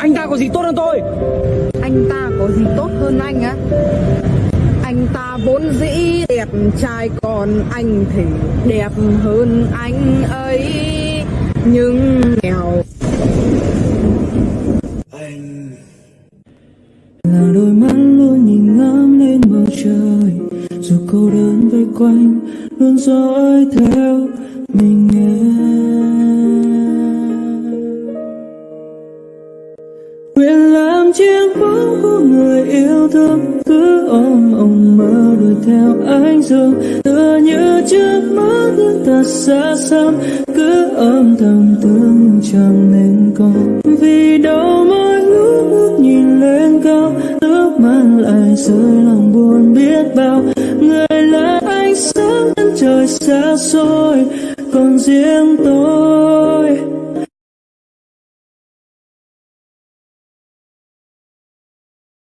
Anh ta có gì tốt hơn tôi? Anh ta có gì tốt hơn anh á? Anh ta vốn dĩ đẹp trai còn anh thì đẹp hơn anh ấy. Nhưng nghèo. Là đôi mắt luôn nhìn ngắm lên bầu trời. Dù cô đơn vây quanh luôn dõi theo mình nguyện làm chiếc bóng của người yêu thương. Cứ ôm ông mơ đuổi theo anh dương tựa như trước mắt những thật xa xăm cứ ôm thầm thương chẳng nên có. Vì đâu mỗi lúc ước nhìn lên cao, nước mắt lại rơi lòng buồn biết bao. Người là ánh sáng, chân trời xa xôi còn riêng tôi.